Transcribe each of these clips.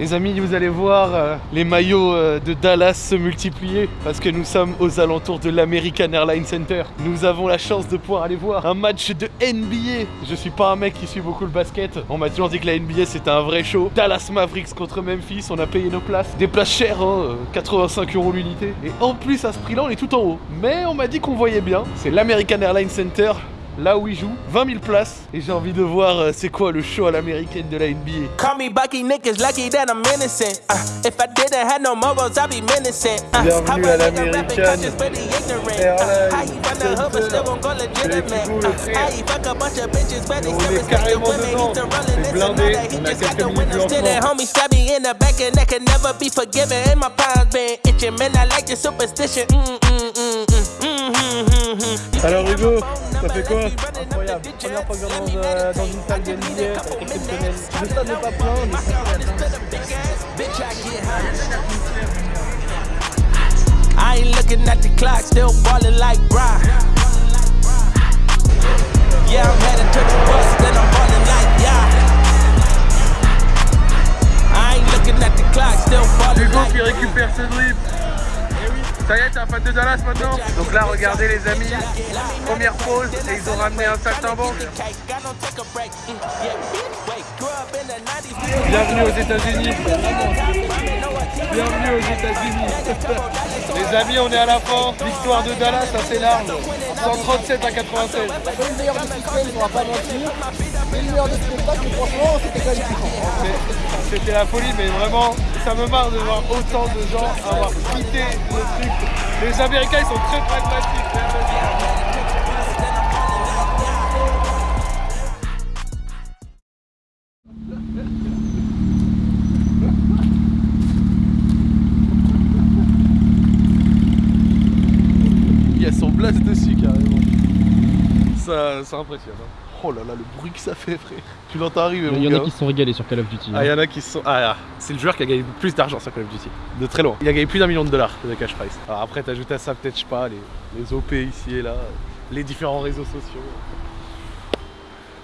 Les amis, vous allez voir euh, les maillots euh, de Dallas se multiplier parce que nous sommes aux alentours de l'American Airlines Center. Nous avons la chance de pouvoir aller voir un match de NBA. Je suis pas un mec qui suit beaucoup le basket. On m'a toujours dit que la NBA c'était un vrai show. Dallas Mavericks contre Memphis, on a payé nos places. Des places chères, hein, euh, 85 euros l'unité. Et en plus à ce prix-là, on est tout en haut. Mais on m'a dit qu'on voyait bien. C'est l'American Airlines Center là où il joue, 20 000 places. Et j'ai envie de voir euh, c'est quoi le show à l'américaine de la NBA. Call me Bucky, niggas lucky that I'm innocent. Uh, if I didn't have no morals, I'd be menacing. Uh, Bienvenue how à l'américaine. a On est carrément dedans. C'est blindé. On quelques the minutes de lancement. Mm-hmm. Alors Hugo, ça fait quoi Incroyable, première fois que je dans, euh, dans une salle de exceptionnel. Euh, Le stade n'est pas plein, mais c'est I ain't looking at the clock, still ballin' like Brian. Yeah, I'm heading to the bus, then I'm ballin' like yeah. I ain't looking at the clock, still ballin' like. Hugo qui récupère ses. Ça y est, t'es un fan de Dallas maintenant Donc là, regardez les amis, première pause et ils ont ramené un saltimbanque. Bienvenue aux États-Unis. Bienvenue aux États-Unis. Les amis, on est à la fin. L'histoire de Dallas, assez large. 137 à 96. c'est pas le meilleur de système, on va pas mentir. Mais le meilleur de spectacle, mais franchement, c'était quand même kiffant. C'est- C'était la folie, mais vraiment, ça me marre de voir autant de gens avoir quitté le truc. Les Américains, ils sont très pragmatiques. Impressionne. hein. Oh là là, le bruit que ça fait, frère. Tu l'entends arriver, mon Il y en a qui se sont régalés sur Call of Duty. Ah, il y en a qui se sont. Ah, c'est le joueur qui a gagné le plus d'argent sur Call of Duty. De très loin. Il a gagné plus d'un million de dollars de cash price. Alors après, t'ajoutes à ça peut-être, je sais pas, les, les OP ici et là, les différents réseaux sociaux.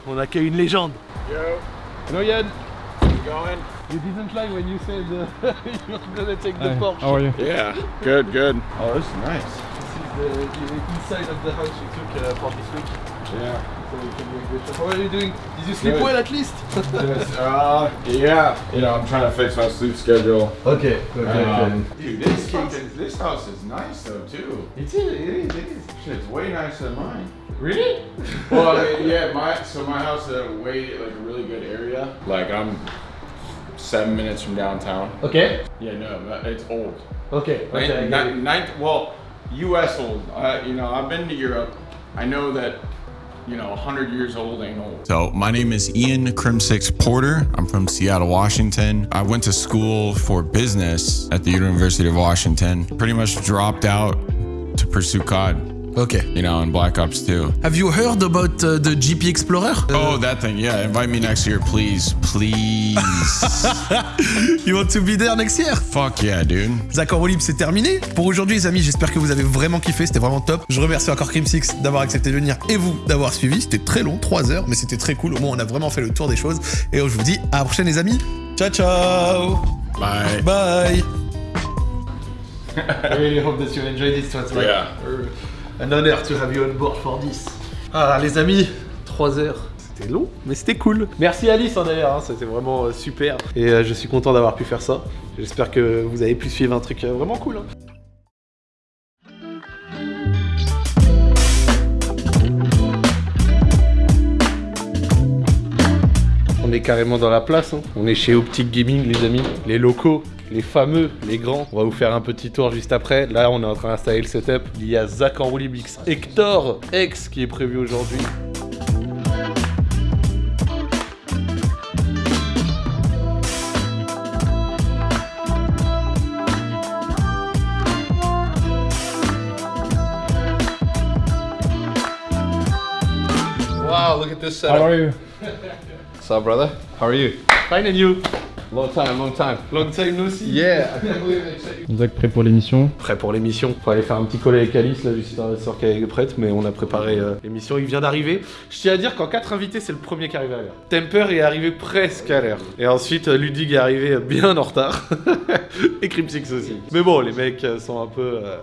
On accueille une légende. Yo. Hello Yann. Going? You didn't lie when you said uh, you're gonna take the Hi, Porsche. how are you? Yeah, good, good. Oh, this is nice. This is the, the inside of the house we took uh, for this week. Yeah. So we can do a. How are you doing? Did you sleep Good. well at least? uh, yeah. You know, I'm trying to fix my sleep schedule. okay, okay, Um, dude, this this house is nice though too. It is, it is, it is. Shit's way nicer than mine. Really? Well, I mean, yeah, my so my house is a way like a really good area. Like I'm seven minutes from downtown. Okay. Yeah, no, it's old. Okay. Nin- okay. I get nin- nin- well, U.S. old. Uh, you know, I've been to Europe. I know that. You know, 100 years old ain't old. So, my name is Ian Crimsix Porter. I'm from Seattle, Washington. I went to school for business at the University of Washington. Pretty much dropped out to pursue COD, Okay. you know, and Black Ops 2. Have you heard about uh, the GP Explorer? Oh, that thing. Yeah, invite me next year, please. Please. You want to be there next year? Fuck yeah, dude. D'accord libre, c'est terminé. Pour aujourd'hui, les amis, j'espère que vous avez vraiment kiffé. C'était vraiment top. Je remercie encore Crim6 d'avoir accepté de venir et vous d'avoir suivi. C'était très long, 3 heures, mais c'était très cool. Au moins, on a vraiment fait le tour des choses. Et je vous dis à la prochaine, les amis. Ciao, ciao. Bye. Bye. I really hope that you enjoyed this. Like Yeah. uh, an honor to have you on board for this. Ah les amis, 3 heures. C'était long, mais c'était cool. Merci Alice hein, d'ailleurs, hein, c'était vraiment euh, super. Et euh, je suis content d'avoir pu faire ça. J'espère que vous avez pu suivre un truc euh, vraiment cool. hein. On est carrément dans la place. hein. On est chez Optic Gaming, les amis. Les locaux, les fameux, les grands. On va vous faire un petit tour juste après. Là, on est en train d'installer le setup. Il y a Zach en X Hector X qui est prévu aujourd'hui. Wow, look at this setup. How are you? What's up, brother? How are you? Fine and you? Long time, long time. Long time see. Yeah. Zach prêt pour l'émission. Prêt pour l'émission. Faut aller faire un petit call avec Alice, là, juste sûr qu'elle est prête, mais on a préparé euh, l'émission. Il vient d'arriver. Je tiens à dire qu'en 4 invités, c'est le premier qui arrive à l'heure. Temper est arrivé presque à l'heure. Et ensuite, euh, Ludig est arrivé euh, bien en retard. Et Crimsix aussi. Mais bon, les mecs sont un peu. euh,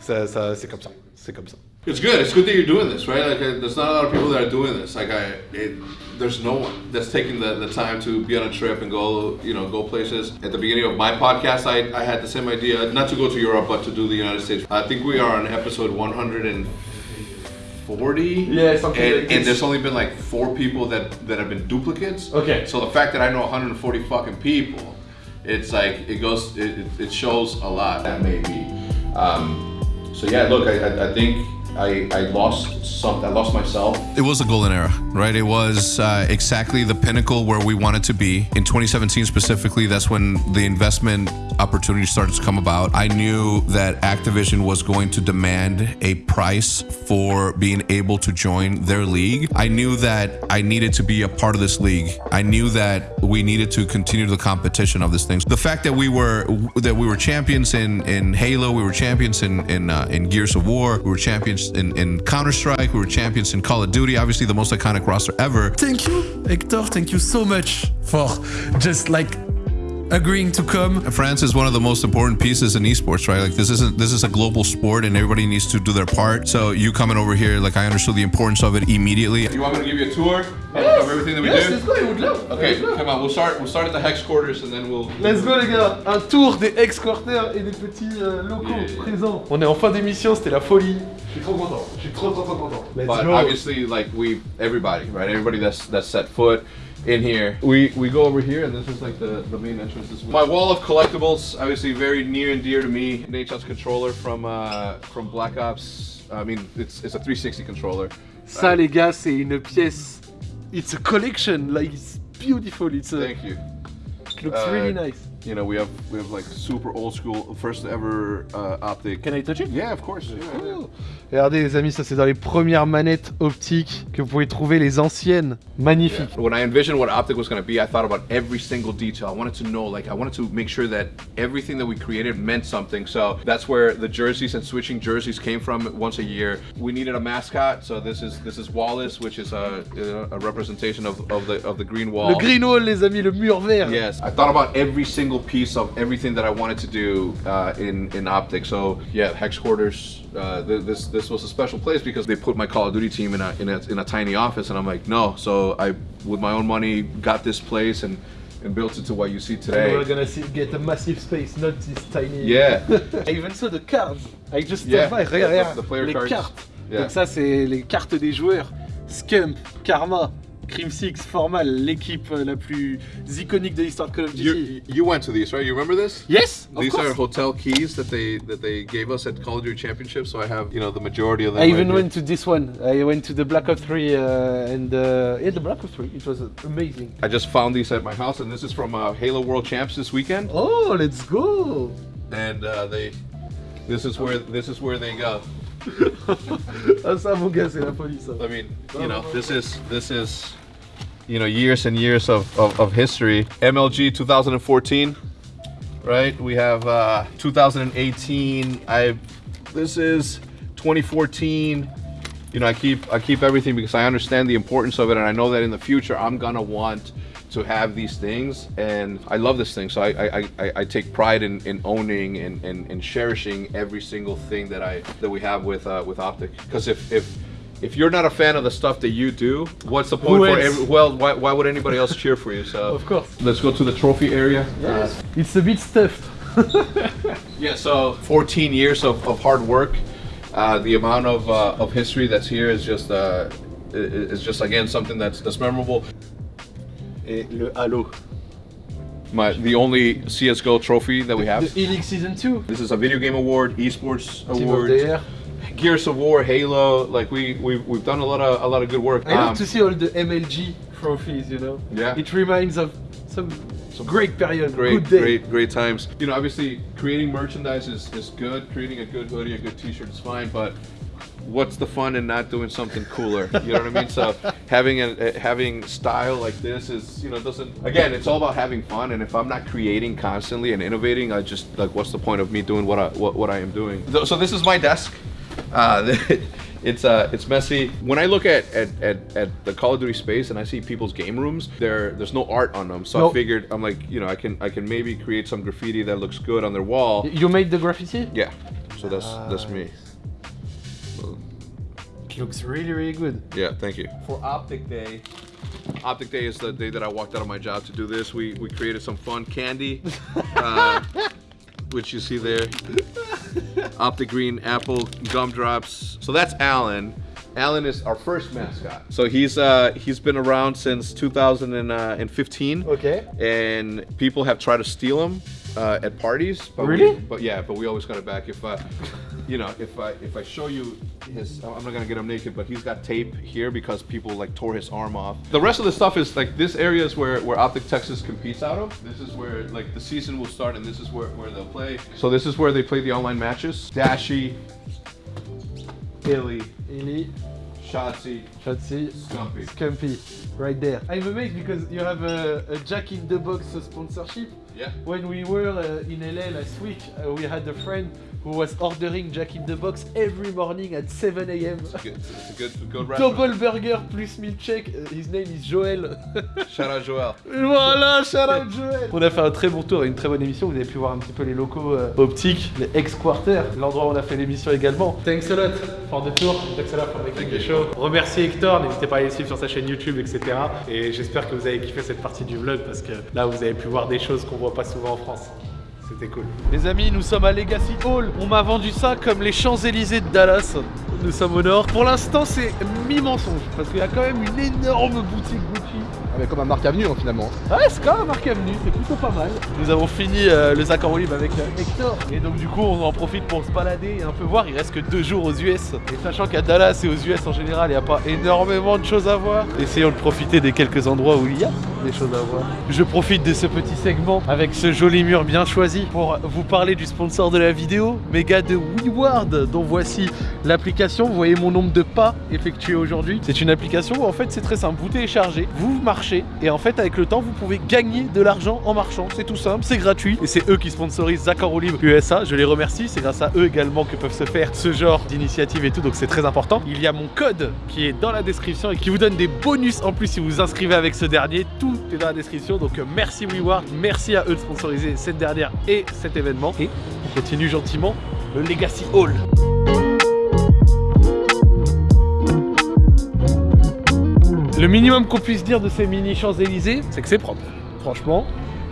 ça, ça, c'est comme ça. C'est comme ça. It's good. It's good that you're doing this, right? Like, uh, there's not a lot of people that are doing this. Like, I, it, there's no one that's taking the, the time to be on a trip and go, you know, go places. At the beginning of my podcast, I, I had the same idea, not to go to Europe, but to do the United States. I think we are on episode 140. Yeah, something and, like and there's only been like four people that that have been duplicates. Okay. So the fact that I know 140 fucking people, it's like it goes, it, it- it shows a lot. That may be. Um, so yeah, look, I, I, I think I, I lost some. I lost myself. It was a golden era, right? It was uh, exactly the pinnacle where we wanted to be. In 2017 specifically, that's when the investment opportunity started to come about. I knew that Activision was going to demand a price for being able to join their league. I knew that I needed to be a part of this league. I knew that we needed to continue the competition of this thing. The fact that we were that we were champions in in Halo, we were champions in in uh, in Gears of War, we were champions in, in Counter Strike, we were champions in Call of Duty. Obviously, the most iconic roster ever. Thank you, Hector. Thank you so much for just like agreeing to come. France is one of the most important pieces in esports, right? Like this isn't this is a global sport, and everybody needs to do their part. So you coming over here, like I understood the importance of it immediately. You want me to give you a tour of- of everything that we Yes, do? let's go, I would love. Okay, come on. We'll start. We'll start at the hex quarters, and then we'll. Let's go les gars, un tour des ex-quarters et des petits euh, locaux Yeah. présents. On est en fin d'émission, c'était la folie. Je suis trop content, je suis trop trop trop content. Let's But go. obviously, like we, everybody, right? Everybody that's that's set foot in here. We we go over here, and this is like the the main entrance. This my wall of collectibles, obviously very near and dear to me. Nature's controller from uh from Black Ops. I mean, it's it's a 360 controller. Ça les gars, c'est une pièce. It's a collection, like it's beautiful. It's a, Thank you. it looks Uh, really nice. You know, we have we have like super old school, first ever uh, optic. Can I touch it? Yeah, of course. Yeah, yeah. Cool. Regardez les amis, ça c'est dans les premières manettes optiques que vous pouvez trouver les anciennes. Magnifique. When I envisioned what optic was going to be, I thought about every single detail. I wanted to know, like, I wanted to make sure that everything that we created meant something. So that's where the jerseys and switching jerseys came from. Once a year, we needed a mascot. So this is this is Wallace, which is a, a representation of, of the of the green wall. Le green wall les amis, le mur vert. Yes, I thought about every single piece of everything that I wanted to do uh, in in optic. So yeah, hex quarters. Uh, th- this this was a special place because they put my Call of Duty team in a, in a in a tiny office, and I'm like, no. So I, with my own money, got this place and and built it to what you see today. We're gonna see, get a massive space, not this tiny. Yeah. I even saw the cards. I just Yeah, the- Regarde, the- the player les cards. cartes. Yeah. Donc ça c'est les cartes des joueurs. Scump, Karma, Crimsix, Formal, l'équipe euh, la plus iconique de l'histoire de Call of Duty. You you went to these, right? You remember this? Yes, These are hotel keys that they that they gave us at Call of Duty Championship. So I have you know the majority of them. I right even here. went to this one. I went to the Black Ops 3 uh, and uh, yeah, the Black Ops 3. It was amazing. I just found these at my house, and this is from uh, Halo World Champs this weekend. Oh, let's go! and uh, they this is where this is where they go ça mon gars, c'est la folie ça. i mean you know this is this is you know years and years of, of, of history. Mlg 2014 right? We have uh 2018 i this is 2014 you know i keep i keep everything because i understand the importance of it and i know that in the future i'm gonna want to have these things and i love this thing so i i, I, I take pride in, in owning and, and, and cherishing every single thing that i that we have with uh, with optic because if if if you're not a fan of the stuff that you do what's the point Who for every, well why, why would anybody else cheer for you so Of course. let's go to the trophy area Uh, It's a bit stuffed. yeah, so 14 years of, of hard work. Uh, the amount of, uh, of history that's here is just uh, is just again something that's that's memorable. Et le Halo. My the only CS:GO trophy that we have. The Helix Season 2. This is a video game award, esports award. Gears of War, Halo. Like we we've, we've done a lot of a lot of good work. I love Um, to see all the MLG trophies, you know? Yeah. It reminds of some, great period, great, great, great times. You know, obviously, creating merchandise is, is good. Creating a good hoodie, a good T-shirt is fine, but what's the fun in not doing something cooler? You know what I mean? So having a, a- having style like this is you know doesn't again it's all about having fun. And if I'm not creating constantly and innovating, I just like what's the point of me doing what I what, what I am doing? So- So this is my desk. Uh, it's uh it's messy. When I look at, at at at the Call of Duty space and I see people's game rooms, there there's no art on them. So No. I figured I'm like you know I can I can maybe create some graffiti that looks good on their wall. You made the graffiti? Yeah. So that's that's me. It looks really, really good. Yeah, thank you. For Optic Day, Optic Day is the day that I walked out of my job to do this. We we created some fun candy, uh, which you see there. Optic Green Apple Gumdrops. So that's Alan. Alan is our first mascot. So he's uh he's been around since 2015. Okay. And people have tried to steal him uh, at parties. But Really? We, but yeah, but we always got it back. If uh, you know, if I if I show you his, I'm not gonna get him naked, but he's got tape here because people like tore his arm off. The rest of the stuff is like this area is where where Optic Texas competes out of. This is where like the season will start, and this is where where they'll play. So this is where they play the online matches. Dashy, Illy, Illy, Shotzi, Shotzi, Scumpy. Scumpy, right there. I'm amazed because you have a, a Jack in the Box sponsorship. Yeah. When we were uh, in LA last week, uh, we had a friend who was ordering Jack in the Box every morning at 7 a.m. Double burger plus milkshake. Uh, His name is Joël. Shout out Joel. voilà, shout out Joël. On a fait un très bon tour et une très bonne émission. Vous avez pu voir un petit peu les locaux euh, optiques, les ex-quarters, l'endroit où on a fait l'émission également. Thanks a lot for the tour. Thanks a lot for making the show. Remerciez Hector. N'hésitez pas à aller suivre sur sa chaîne YouTube, etc. Et j'espère que vous avez kiffé cette partie du vlog parce que là, vous avez pu voir des choses qu'on voit pas souvent en France. C'était cool. Les amis, nous sommes à Legacy Hall. On m'a vendu ça comme les Champs-Élysées de Dallas. Nous sommes au nord. Pour l'instant, c'est mi-mensonge parce qu'il y a quand même une énorme boutique Gucci. Ah, mais comme un Marc Avenue hein, finalement. Ouais, c'est quand même marqué Avenue, c'est plutôt pas mal. Nous avons fini euh, le en libre avec euh, Hector. Et donc, du coup, on en profite pour se balader et un peu voir. Il reste que deux jours aux US. Et sachant qu'à Dallas et aux US en général, il n'y a pas énormément de choses à voir, essayons de profiter des quelques endroits où il y a des choses à voir. Je profite de ce petit segment avec ce joli mur bien choisi pour vous parler du sponsor de la vidéo, Méga de WeWard, dont voici l'application. Vous voyez mon nombre de pas effectués aujourd'hui. C'est une application où en fait c'est très simple. Vous téléchargez, vous marchez et en fait avec le temps vous pouvez gagner de l'argent en marchant. C'est tout simple, c'est gratuit et c'est eux qui sponsorisent en roue libre USA. Je les remercie. C'est grâce à eux également que peuvent se faire ce genre d'initiative et tout. Donc c'est très important. Il y a mon code qui est dans la description et qui vous donne des bonus en plus si vous vous inscrivez avec ce dernier. Est dans la description. Donc euh, merci WeWard, merci à eux de sponsoriser cette dernière et cet événement. Et on continue gentiment le Legacy Hall. Le minimum qu'on puisse dire de ces mini Champs-Élysées, c'est que c'est propre. Franchement,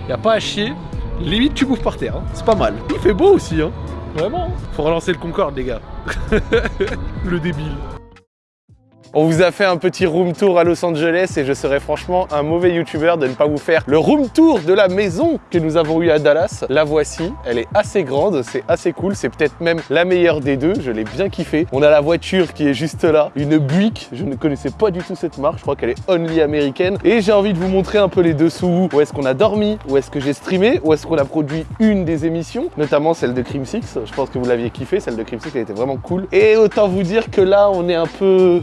y a pas à chier. Limite, tu bouffes par terre. hein. C'est pas mal. Il fait beau aussi. Hein. Vraiment. Faut relancer le Concorde, les gars. le débile. On vous a fait un petit room tour à Los Angeles et je serais franchement un mauvais youtubeur de ne pas vous faire le room tour de la maison que nous avons eue à Dallas. La voici, elle est assez grande, c'est assez cool, c'est peut-être même la meilleure des deux, je l'ai bien kiffé. On a la voiture qui est juste là, une Buick, je ne connaissais pas du tout cette marque, je crois qu'elle est only américaine. Et j'ai envie de vous montrer un peu les dessous, où est-ce qu'on a dormi, où est-ce que j'ai streamé, où est-ce qu'on a produit une des émissions, notamment celle de Crime 6, je pense que vous l'aviez kiffé, celle de Crime 6 elle était vraiment cool. Et autant vous dire que là on est un peu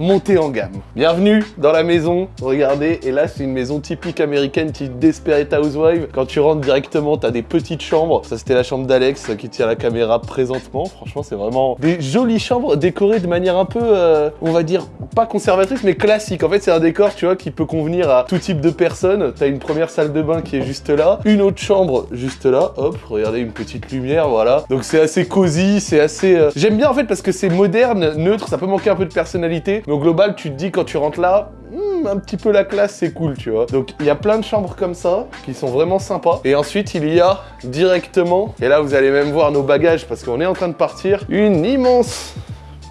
monter en gamme. Bienvenue dans la maison, regardez, et là c'est une maison typique américaine, type Desperate Housewives. Quand tu rentres directement, t'as des petites chambres. Ça c'était la chambre d'Alex qui tient la caméra présentement. Franchement, c'est vraiment des jolies chambres décorées de manière un peu, euh, on va dire, pas conservatrice, mais classique. En fait, c'est un décor, tu vois, qui peut convenir à tout type de personnes. T'as une première salle de bain qui est juste là, une autre chambre juste là, hop, regardez une petite lumière, voilà. Donc c'est assez cosy, c'est assez... euh, J'aime bien en fait parce que c'est moderne, neutre, ça peut manquer un peu de personnalité, mais au global, tu te dis quand tu rentres là, hmm, un petit peu la classe, c'est cool, tu vois. Donc il y a plein de chambres comme ça qui sont vraiment sympas. Et ensuite, il y a directement, et là vous allez même voir nos bagages parce qu'on est en train de partir, une immense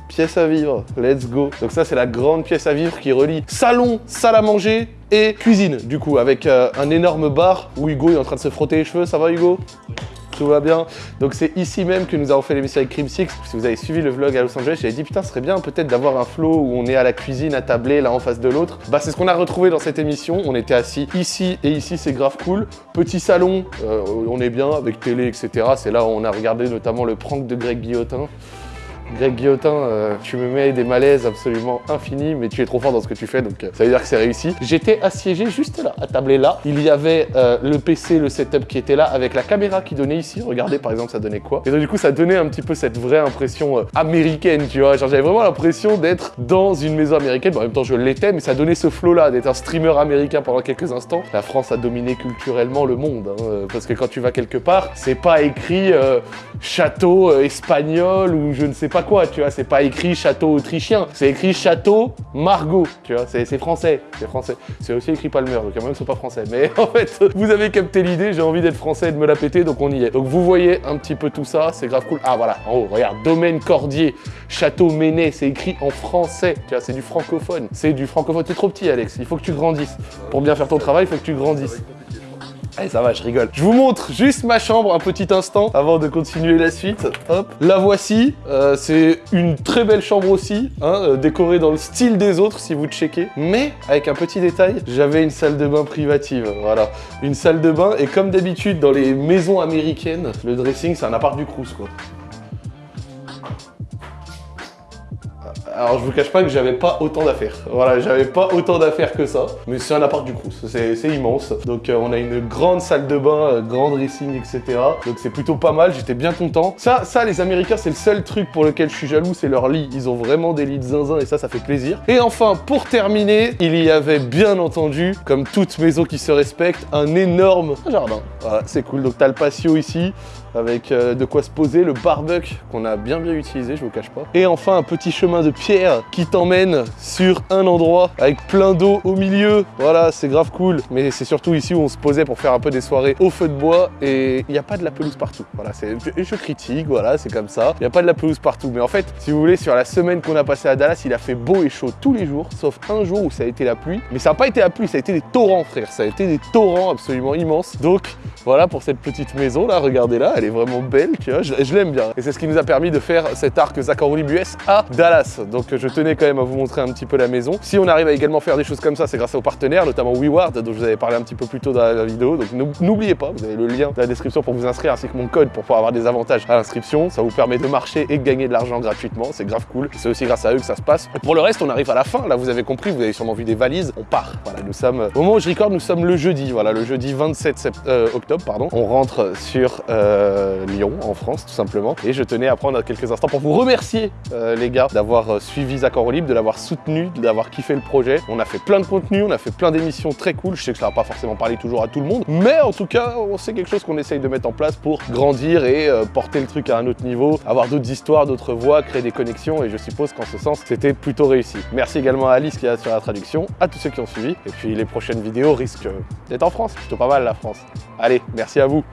pièce à vivre. Let's go. Donc ça, c'est la grande pièce à vivre qui relie salon, salle à manger et cuisine, du coup, avec euh, un énorme bar où Hugo est en train de se frotter les cheveux. Ça va, Hugo? Tout va bien. Donc c'est ici même que nous avons fait l'émission avec Crime 6. Si vous avez suivi le vlog à Los Angeles, j'avais dit putain, ce serait bien peut-être d'avoir un flow où on est à la cuisine, à tabler, là en face de l'autre. Bah c'est ce qu'on a retrouvé dans cette émission. On était assis ici et ici, c'est grave cool. Petit salon, euh, on est bien avec télé, etc. C'est là où on a regardé notamment le prank de Greg Guillotin. Greg Guillotin, euh, tu me mets des malaises absolument infinis, mais tu es trop fort dans ce que tu fais, donc euh, ça veut dire que c'est réussi. J'étais assiégé juste là, à tabler là. Il y avait euh, le PC, le setup qui était là, avec la caméra qui donnait ici. Regardez par exemple, ça donnait quoi Et donc du coup, ça donnait un petit peu cette vraie impression américaine, tu vois. Genre j'avais vraiment l'impression d'être dans une maison américaine. Bon, en même temps, je l'étais, mais ça donnait ce flow-là, d'être un streamer américain pendant quelques instants. La France a dominé culturellement le monde, hein, parce que quand tu vas quelque part, c'est pas écrit château espagnol ou je ne sais pas quoi, tu vois. C'est pas écrit château autrichien, c'est écrit château Margot, tu vois. C'est français, c'est français. C'est aussi écrit Palmer, donc il y a même sont pas français. Mais en fait, vous avez capté l'idée, j'ai envie d'être français et de me la péter, donc on y est. Donc vous voyez un petit peu tout ça, c'est grave cool. Ah voilà, en haut, regarde, domaine Cordier, château Ménet, c'est écrit en français, tu vois, c'est du francophone. C'est du francophone, t'es trop petit Alex, il faut que tu grandisses. Pour bien faire ton travail, il faut que tu grandisses. Allez, ça va, je rigole. Je vous montre juste ma chambre un petit instant avant de continuer la suite. Hop, la voici. Euh, c'est une très belle chambre aussi, hein, euh, décorée dans le style des autres si vous checkez. Mais avec un petit détail, j'avais une salle de bain privative. Voilà, une salle de bain. Et comme d'habitude dans les maisons américaines, le dressing c'est un appart du Crous quoi. Alors je vous cache pas que j'avais pas autant d'affaires. Voilà, j'avais pas autant d'affaires que ça. Mais c'est un appart du Crous, c'est immense. Donc euh, on a une grande salle de bain, euh, grand dressing, etc. Donc c'est plutôt pas mal, j'étais bien content. Ça, ça les Américains, c'est le seul truc pour lequel je suis jaloux, c'est leur lit. Ils ont vraiment des lits de zinzin et ça, ça fait plaisir. Et enfin, pour terminer, il y avait bien entendu, comme toute maison qui se respecte, un énorme jardin. Voilà, c'est cool. Donc t'as le patio ici, avec euh, de quoi se poser, le barbecue qu'on a bien bien utilisé, je vous cache pas. Et enfin un petit chemin de pierre qui t'emmène sur un endroit avec plein d'eau au milieu. Voilà, c'est grave cool. Mais c'est surtout ici où on se posait pour faire un peu des soirées au feu de bois et il n'y a pas de la pelouse partout. Voilà, c'est je, je critique, voilà, c'est comme ça. Il n'y a pas de la pelouse partout. Mais en fait, si vous voulez, sur la semaine qu'on a passée à Dallas, il a fait beau et chaud tous les jours, sauf un jour où ça a été la pluie. Mais ça n'a pas été la pluie, ça a été des torrents, frère. Ça a été des torrents absolument immenses. Donc voilà pour cette petite maison là, regardez-la, elle est vraiment belle, tu vois, je, l'aime bien. Et c'est ce qui nous a permis de faire cet arc Zacharoli US à Dallas. Donc je tenais quand même à vous montrer un petit peu la maison. Si on arrive à également faire des choses comme ça, c'est grâce aux partenaires, notamment WeWard, dont je vous avais parlé un petit peu plus tôt dans la vidéo. Donc n'ou- n'oubliez pas, vous avez le lien dans la description pour vous inscrire, ainsi que mon code pour pouvoir avoir des avantages à l'inscription. Ça vous permet de marcher et de gagner de l'argent gratuitement, c'est grave cool. C'est aussi grâce à eux que ça se passe. Pour le reste, on arrive à la fin, là vous avez compris, vous avez sûrement vu des valises, on part. Voilà, nous sommes, au moment où je record, nous sommes le jeudi, voilà, le jeudi 27 sept- euh, octobre, pardon. On rentre sur euh, Lyon, en France, tout simplement. Et je tenais à prendre quelques instants pour vous remercier, euh, les gars, d'avoir euh, suivi Zach libre, de l'avoir soutenu, d'avoir kiffé le projet. On a fait plein de contenu, on a fait plein d'émissions très cool. Je sais que ça va pas forcément parler toujours à tout le monde, mais en tout cas, sait quelque chose qu'on essaye de mettre en place pour grandir et euh, porter le truc à un autre niveau, avoir d'autres histoires, d'autres voix, créer des connexions. Et je suppose qu'en ce sens, c'était plutôt réussi. Merci également à Alice qui est sur la traduction, à tous ceux qui ont suivi. Et puis les prochaines vidéos risquent euh, d'être en France, plutôt pas mal la France. Allez, merci à vous.